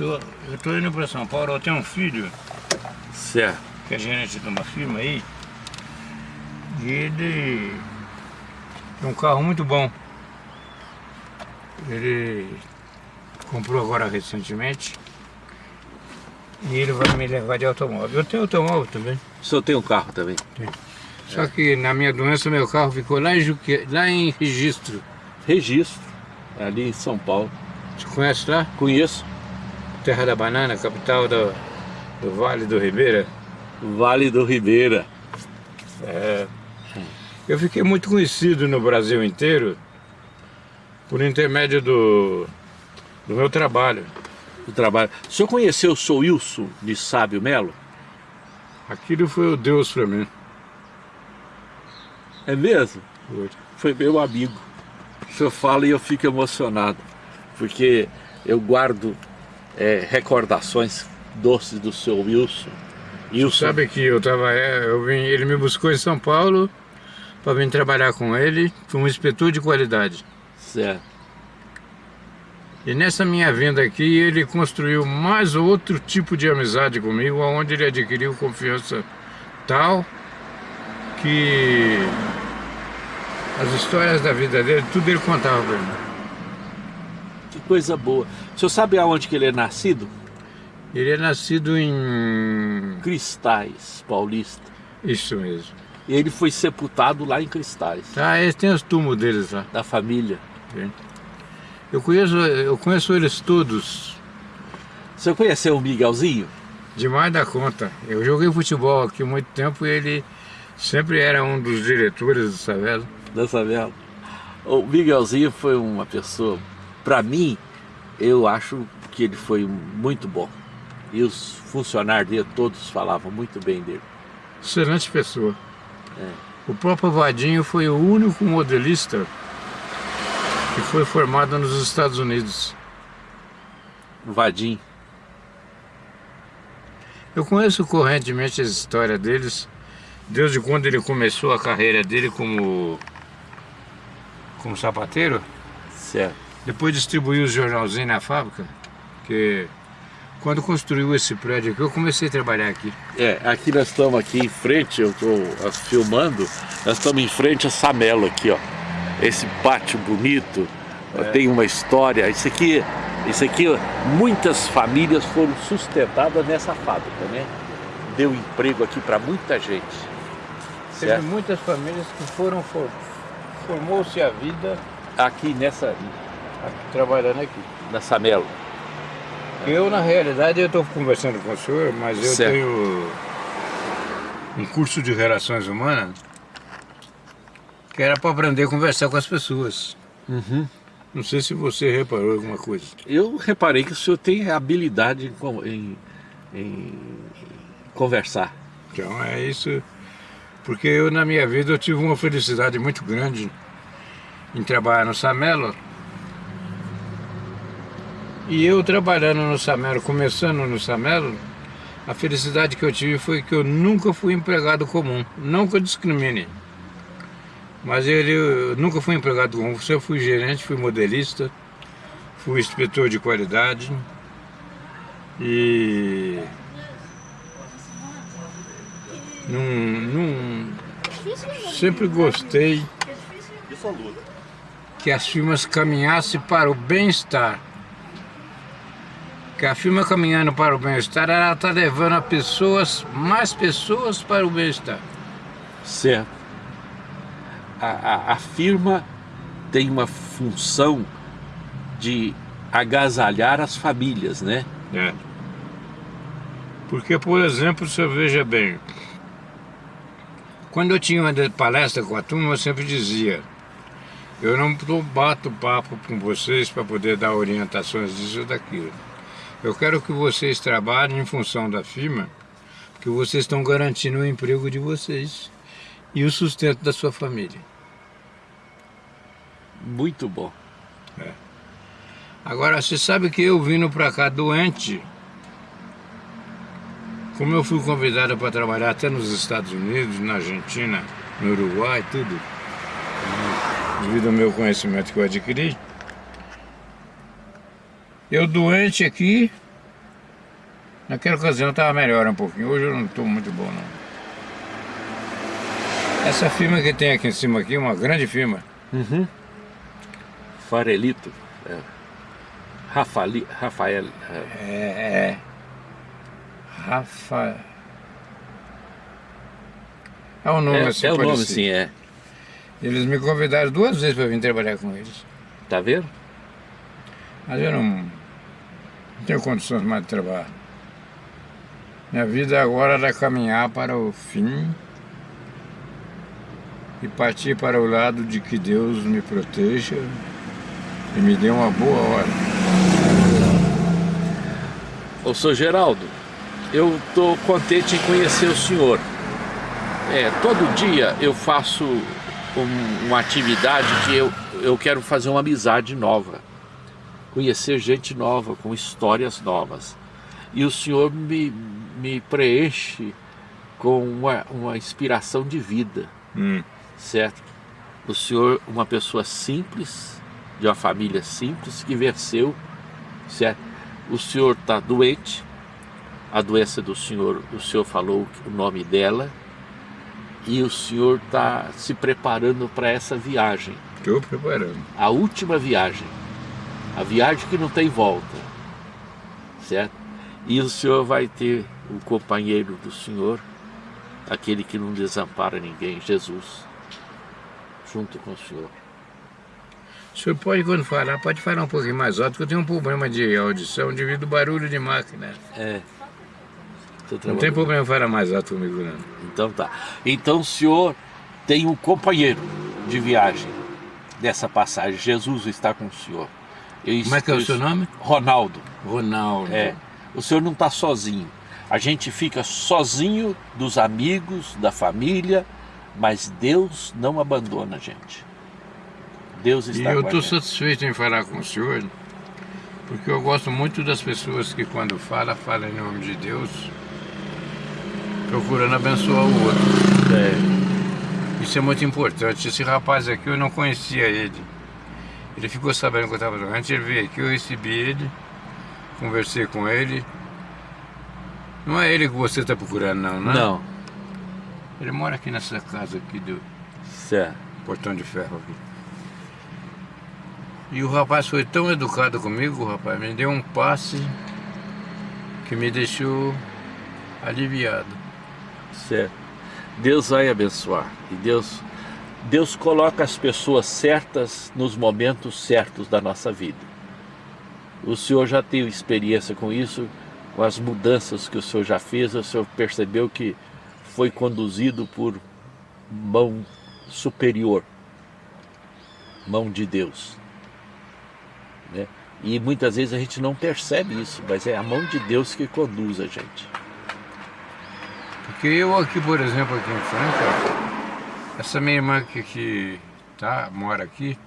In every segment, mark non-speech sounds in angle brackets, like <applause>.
tô, eu tô indo para São Paulo, eu tenho um filho Certo. que é gerente de uma firma aí, e ele tem um carro muito bom. Ele comprou agora recentemente e ele vai me levar de automóvel. Eu tenho automóvel também. O senhor tem um carro também? Só que na minha doença meu carro ficou lá em, Juque... lá em registro. Registro, ali em São Paulo. Você conhece lá? Conheço. Terra da Banana, capital do, do Vale do Ribeira. Vale do Ribeira. É, eu fiquei muito conhecido no Brasil inteiro por intermédio do, do meu trabalho. O trabalho. O senhor conheceu o Sou Wilson de Sábio Melo? Aquilo foi o Deus para mim. É mesmo? Foi. Foi meu amigo. O senhor fala e eu fico emocionado. Porque eu guardo é, recordações doces do seu Wilson. Wilson, Sabe que eu tava, é, eu vim, ele me buscou em São Paulo para vir trabalhar com ele, como inspetor de qualidade. certo. E nessa minha vinda aqui, ele construiu mais outro tipo de amizade comigo, onde ele adquiriu confiança tal que as histórias da vida dele, tudo ele contava para mim. Que coisa boa. O senhor sabe aonde que ele é nascido? Ele é nascido em... Cristais, paulista. Isso mesmo. E ele foi sepultado lá em Cristais, Tá, eles têm os túmulos deles lá. da família. Eu conheço, eu conheço eles todos, O senhor conheceu o Miguelzinho? demais da conta. Eu joguei futebol aqui muito tempo e ele sempre era um dos diretores do Savela. da favela. O Miguelzinho foi uma pessoa, para mim, eu acho que ele foi muito bom. E os funcionários dele todos falavam muito bem dele. Excelente pessoa. É. O próprio Vadinho foi o único modelista que foi formado nos Estados Unidos. O Vadim, Eu conheço correntemente a história deles, desde quando ele começou a carreira dele como, como sapateiro, certo. Depois distribuiu os jornalzinhos na fábrica, que quando construiu esse prédio aqui, eu comecei a trabalhar aqui. É, aqui nós estamos aqui em frente, eu estou filmando, nós estamos em frente a Samelo aqui, ó. Esse pátio bonito, ó, tem uma história. Isso aqui, isso aqui, muitas famílias foram sustentadas nessa fábrica, né? Deu emprego aqui para muita gente. Teve Certo? muitas famílias que foram, for, formou-se a vida Aqui nessa, trabalhando aqui. na Samelo. Eu, na realidade, eu estou conversando com o senhor, mas eu Certo. tenho um curso de Relações Humanas que era para aprender a conversar com as pessoas. Não sei se você reparou alguma coisa. Eu reparei que o senhor tem habilidade em, em- em conversar. Então é isso, porque eu na minha vida eu tive uma felicidade muito grande em trabalhar no Samelo. E eu trabalhando no Samelo, começando no Samelo, a felicidade que eu tive foi que eu nunca fui empregado comum, não que eu discrimine. Mas ele, eu nunca fui empregado comum, eu fui gerente, fui modelista, fui inspetor de qualidade e não, não, sempre gostei que as firmas caminhassem para o bem-estar. Que a firma caminhando para o bem-estar, ela está levando a pessoas, mais pessoas para o bem-estar. Certo. A, a- a firma tem uma função de agasalhar as famílias, né? É. Porque, por exemplo, você veja bem, quando eu tinha uma palestra com a turma, eu sempre dizia, eu não bato papo com vocês para poder dar orientações disso ou daquilo. Eu quero que vocês trabalhem em função da firma, que vocês estão garantindo o emprego de vocês e o sustento da sua família. Muito bom. Agora, você sabe que eu vindo pra cá doente, como eu fui convidado para trabalhar até nos Estados Unidos, na Argentina, no Uruguai, tudo, devido ao meu conhecimento que eu adquiri, eu doente aqui, Naquela ocasião estava melhor um pouquinho, hoje eu não estou muito bom não. Essa firma que tem aqui em cima aqui, uma grande firma. Uhum. Farelito. É. Rafali, Rafael. É, é. Rafa. É o nome É, assim. é o nome, sim, é. Eles me convidaram duas vezes para vir trabalhar com eles. Tá vendo? Mas eu não, não tenho condições mais de trabalhar. Minha vida agora é caminhar para o fim e partir para o lado de que Deus me proteja e me dê uma boa hora. Ô, senhor Geraldo, eu tô contente em conhecer o senhor. É, todo dia eu faço um- uma atividade que eu, eu quero fazer uma amizade nova. Conhecer gente nova, com histórias novas. E o senhor me, me preenche com uma, uma inspiração de vida, Hum. certo? O senhor, uma pessoa simples, de uma família simples, que venceu, certo? O senhor está doente, a doença do senhor, o senhor falou o nome dela, e o senhor está se preparando para essa viagem, Estou preparando. a última viagem, a viagem que não tem volta, certo? E o senhor vai ter o companheiro do senhor, aquele que não desampara ninguém, Jesus, junto com o senhor. O senhor pode, quando falar, pode falar um pouquinho mais alto, porque eu tenho um problema de audição devido ao barulho de máquina. É. Não tem problema falar mais alto comigo, não. Então tá. Então o senhor tem um companheiro de viagem dessa passagem. Jesus está com o senhor. Eu- Como é que é o eu- seu nome? Ronaldo. Ronaldo. É. O senhor não está sozinho. A gente fica sozinho dos amigos, da família, mas Deus não abandona a gente. Deus E está eu com a estou satisfeito em falar com o senhor, porque eu gosto muito das pessoas que quando fala, falam em nome de Deus, procurando abençoar o outro. É. Isso é muito importante. Esse rapaz aqui, eu não conhecia ele. Ele ficou sabendo que eu estava doente, ele veio aqui, eu recebi ele, conversei com ele. Não é ele que você está procurando, não, né? Não. Ele mora aqui nessa casa aqui do Certo. portão de ferro aqui. E o rapaz foi tão educado comigo, o rapaz, me deu um passe que me deixou aliviado. Certo. Deus vai abençoar. E Deus, Deus coloca as pessoas certas nos momentos certos da nossa vida. O senhor já teve experiência com isso, com as mudanças que o senhor já fez, o senhor percebeu que foi conduzido por mão superior, mão de Deus. Né? E muitas vezes a gente não percebe isso, mas é a mão de Deus que conduz a gente. Porque eu aqui, por exemplo, aqui em Franca, essa minha irmã que, que tá, mora aqui,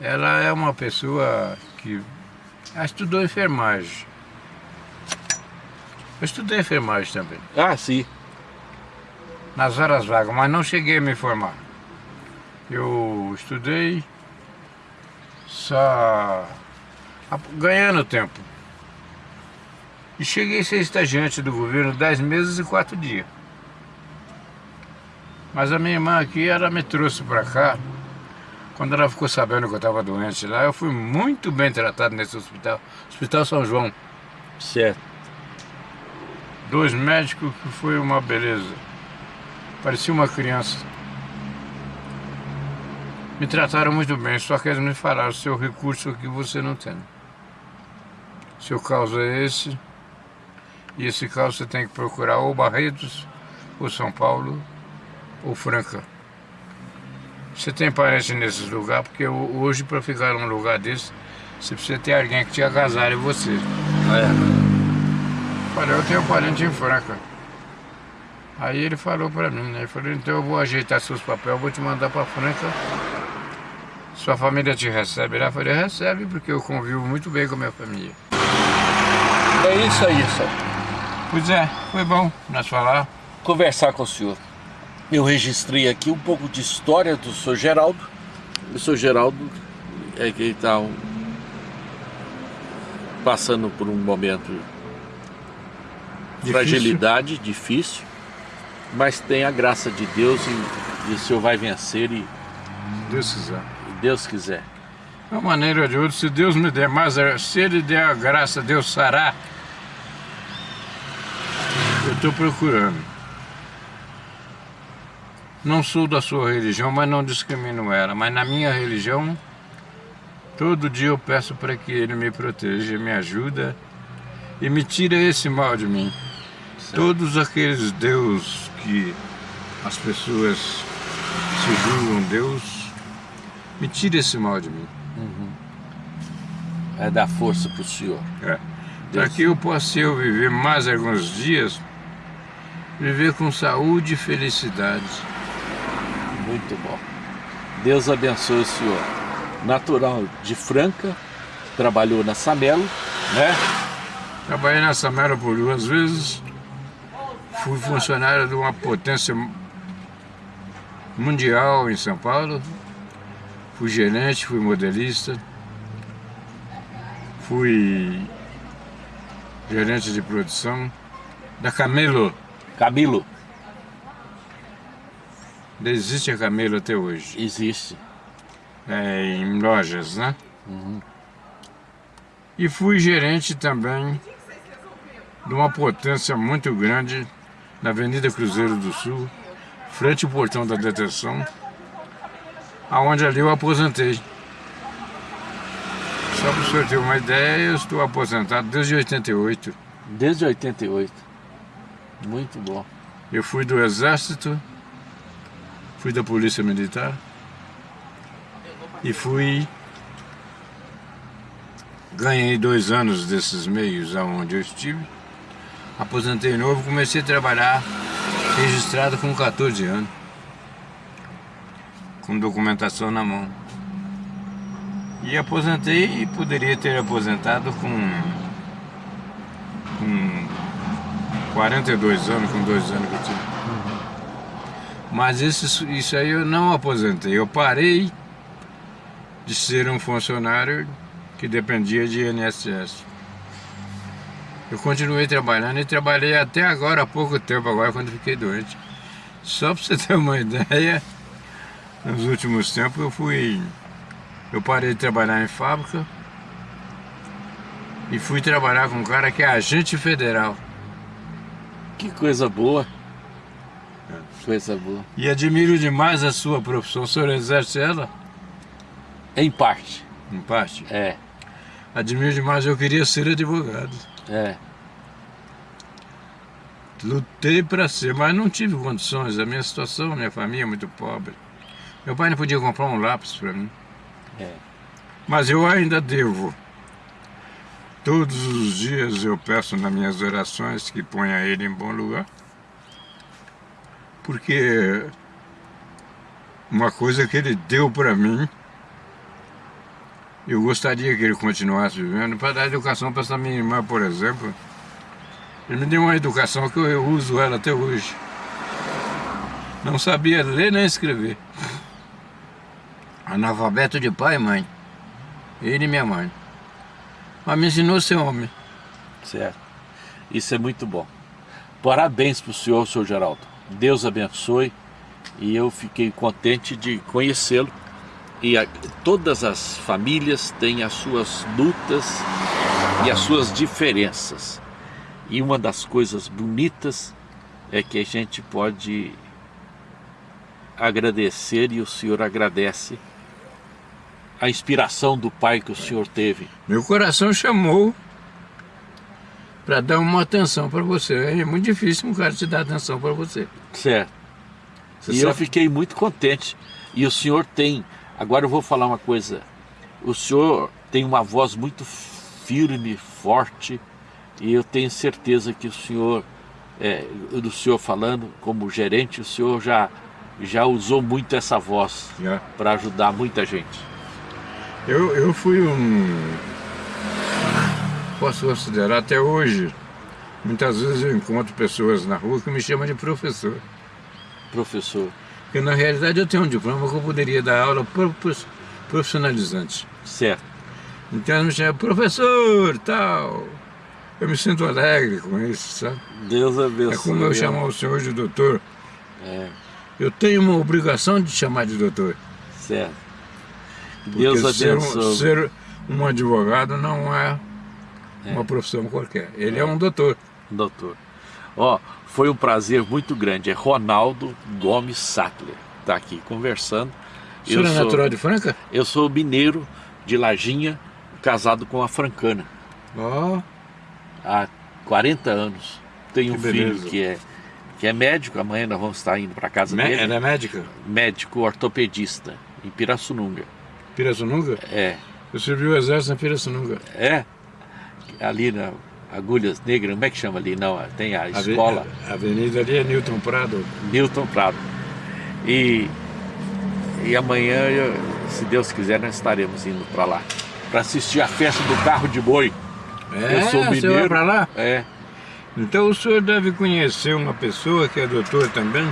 ela é uma pessoa que estudou enfermagem. Eu estudei enfermagem também, Ah, sim. nas horas vagas, mas não cheguei a me formar. Eu estudei só ganhando tempo. E cheguei a ser estagiante do governo 10 meses e 4 dias. Mas a minha irmã aqui, ela me trouxe para cá. Quando ela ficou sabendo que eu estava doente lá, eu fui muito bem tratado nesse hospital. Hospital São João. Certo. Dois médicos que foi uma beleza. Parecia uma criança. Me trataram muito bem, só que eles me falaram, seu recurso aqui você não tem. Seu caso é esse, e esse caso você tem que procurar ou Barretos, ou São Paulo, ou Franca. Você tem parente nesses lugares, porque ho- hoje para ficar num lugar desse, você precisa ter alguém que te agasalhe você. É. Falei, eu tenho parente em Franca. Aí ele falou pra mim, né? Ele falou, então eu vou ajeitar seus papéis, vou te mandar pra Franca. Sua família te recebe lá? Eu falei, recebe, porque eu convivo muito bem com a minha família. É isso aí, só. Pois é, foi bom nós falar. Conversar com o senhor. Eu registrei aqui um pouco de história do senhor Geraldo. O senhor Geraldo é que está um- passando por um momento Difícil. Fragilidade, difícil, mas tem a graça de Deus e, e o Senhor vai vencer e Deus quiser. Deus quiser. De uma maneira ou de outra, se Deus me der mais, se Ele der a graça, Deus sará. Eu estou procurando. Não sou da sua religião, mas não discrimino ela. Mas na minha religião, todo dia eu peço para que Ele me proteja, me ajuda e me tire esse mal de mim. Certo. Todos aqueles Deus que as pessoas se julgam Deus, me tire esse mal de mim. Uhum. É dar força para o Senhor. É. Para que eu possa eu viver mais alguns dias, viver com saúde e felicidade. Muito bom. Deus abençoe o Senhor. Natural de Franca, trabalhou na Samelo, né? Trabalhei na Samelo por duas vezes. Fui funcionário de uma potência mundial em São Paulo. Fui gerente, fui modelista, fui gerente de produção da Camelo. Camilo. Existe a Camelo até hoje. Existe. É, em lojas, né? Uhum. E fui gerente também de uma potência muito grande na Avenida Cruzeiro do Sul, frente ao portão da detenção, aonde ali eu aposentei. Só para o senhor ter uma ideia, eu estou aposentado desde 88. Desde 88. Muito bom. Eu fui do Exército, fui da Polícia Militar e fui... Ganhei dois anos desses meios aonde eu estive. Aposentei novo, comecei a trabalhar registrado com 14 anos com documentação na mão. E aposentei e poderia ter aposentado com, com 42 anos, com dois anos que eu tinha. Mas isso, isso aí eu não aposentei, eu parei de ser um funcionário que dependia de INSS. Eu continuei trabalhando e trabalhei até agora, há pouco tempo agora, quando fiquei doente. Só para você <laughs> ter uma ideia, nos últimos tempos eu fui... Eu parei de trabalhar em fábrica e fui trabalhar com um cara que é agente federal. Que coisa boa. Coisa boa. E admiro demais a sua profissão. O senhor exerce ela? Em parte. Em parte? É. Admiro demais, eu queria ser advogado. É. Lutei para ser, mas não tive condições. A minha situação, minha família é muito pobre. Meu pai não podia comprar um lápis para mim. É. Mas eu ainda devo. Todos os dias eu peço nas minhas orações que ponha ele em bom lugar. Porque uma coisa que ele deu para mim, eu gostaria que ele continuasse vivendo, para dar educação para essa minha irmã, por exemplo. Ele me deu uma educação que eu uso ela até hoje. Não sabia ler nem escrever. Analfabeto de pai e mãe. Ele e minha mãe. Mas me ensinou a ser homem. Certo. Isso é muito bom. Parabéns para o senhor, senhor Geraldo. Deus abençoe. E eu fiquei contente de conhecê-lo. E a, todas as famílias têm as suas lutas e as suas diferenças. E uma das coisas bonitas é que a gente pode agradecer e o Senhor agradece a inspiração do pai que o senhor teve? Meu coração chamou para dar uma atenção para você. É muito difícil um cara te dar atenção para você. Certo. Você e sabe? eu fiquei muito contente. E o senhor tem... Agora eu vou falar uma coisa. O senhor tem uma voz muito firme, forte. E eu tenho certeza que o senhor, é, do senhor falando como gerente, o senhor já, já usou muito essa voz para ajudar muita gente. Eu, eu fui um... Posso considerar até hoje. Muitas vezes eu encontro pessoas na rua que me chamam de professor. Professor. Porque na realidade eu tenho um diploma que eu poderia dar aula profissionalizante. Certo. Então me chama professor, tal. Eu me sinto alegre com isso, sabe? Deus abençoe. É como eu chamar o senhor de doutor. É, Eu tenho uma obrigação de chamar de doutor. certo. Porque Deus ser um, abençoe. ser um advogado não é, É. uma profissão qualquer. Ele é um doutor. Doutor. Ó, foi um prazer muito grande. É Ronaldo Gomes Sattler. Tá aqui conversando. O senhor é sou- natural de Franca? Eu sou mineiro de Lajinha, casado com a francana Ó, há 40 anos. Tenho um Que filho beleza. que é, que é médico, amanhã nós vamos estar indo para casa mé- dele. ela é médica? Médico ortopedista, em Pirassununga. Pirassununga? É, Eu servi o exército em Pirassununga. é. Ali na Agulhas Negras, como é que chama ali? Não, tem a escola A avenida ali é Newton Prado. Newton Prado. E, e amanhã, eu- se Deus quiser, nós estaremos indo para lá. Para assistir a festa do carro de boi. É, eu sou você mineiro. pra lá? É, Então o senhor deve conhecer uma pessoa que é doutor também.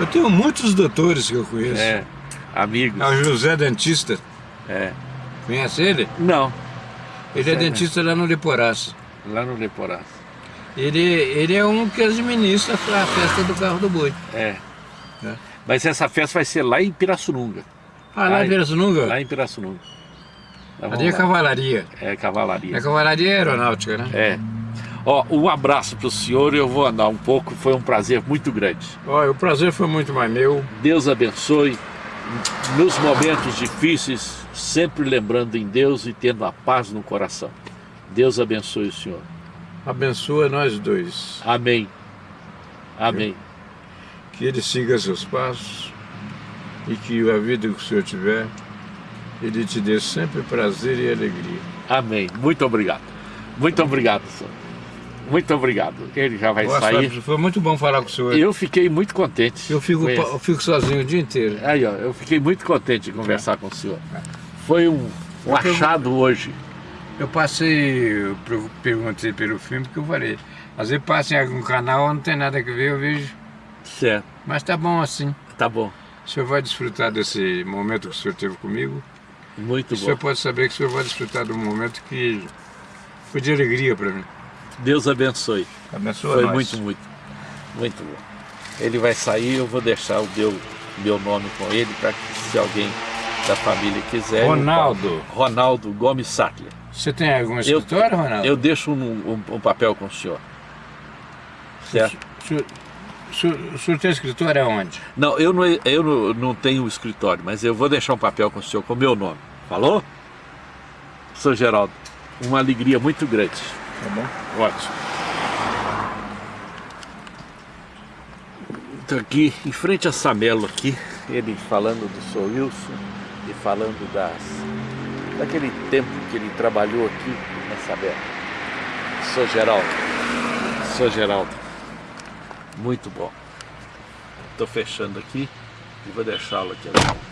Eu tenho muitos doutores que eu conheço. é. Amigos. É o José Dentista. É. Conhece ele? Não, Ele é dentista lá no Leporaço. lá no Leporás. Ele, ele é um que administra a festa do carro do boi. É. É. Mas essa festa vai ser lá em Pirassununga. Ah, lá Ai, em Pirassununga? Lá em Pirassununga. Vamos Ali é lá. cavalaria. É cavalaria. É cavalaria aeronáutica, né? É. Ó, um abraço pro senhor, eu vou andar um pouco, foi um prazer muito grande. Olha, o prazer foi muito mais meu. Deus abençoe. Nos momentos difíceis, sempre lembrando em Deus e tendo a paz no coração. Deus abençoe o senhor. Abençoa nós dois. Amém. Amém. Que ele siga seus passos e que a vida que o senhor tiver, ele te dê sempre prazer e alegria. Amém. Muito obrigado. Muito obrigado, senhor. Muito obrigado. Ele já vai Boa sair. Foi muito bom falar com o senhor. Eu fiquei muito contente. Eu fico, eu fico sozinho o dia inteiro. Aí, ó, eu fiquei muito contente de conversar com o senhor. Foi um, um achado hoje. Eu passei, eu per- perguntei pelo filme porque eu falei, às vezes passa em algum canal, não tem nada que ver, eu vejo. Certo. Mas tá bom assim. Tá bom. O senhor vai desfrutar desse momento que o senhor teve comigo. Muito o senhor bom. pode saber que o senhor vai desfrutar de um momento que foi de alegria para mim. Deus abençoe. Abençoa Foi nós. muito, muito, muito bom. Ele vai sair, eu vou deixar o meu, meu nome com ele para que se alguém da família quiser. eu Ronaldo. Ronaldo Gomes Sattler. Você tem algum escritório, Ronaldo? Eu deixo um, um- um papel com o senhor. Certo? O senhor, o senhor, o senhor tem escritório aonde? Não, eu não, eu não, não tenho escritório, mas eu vou deixar um papel com o senhor com o meu nome. Falou? Sou Geraldo. Uma alegria muito grande. Tá bom. Ótimo. Estou aqui em frente a Samelo aqui, ele falando do Sr. Wilson e falando das, daquele tempo que ele trabalhou aqui na Samelo. Sou Geraldo. Sou Geraldo. Muito bom. Estou fechando aqui e vou deixá-lo aqui agora.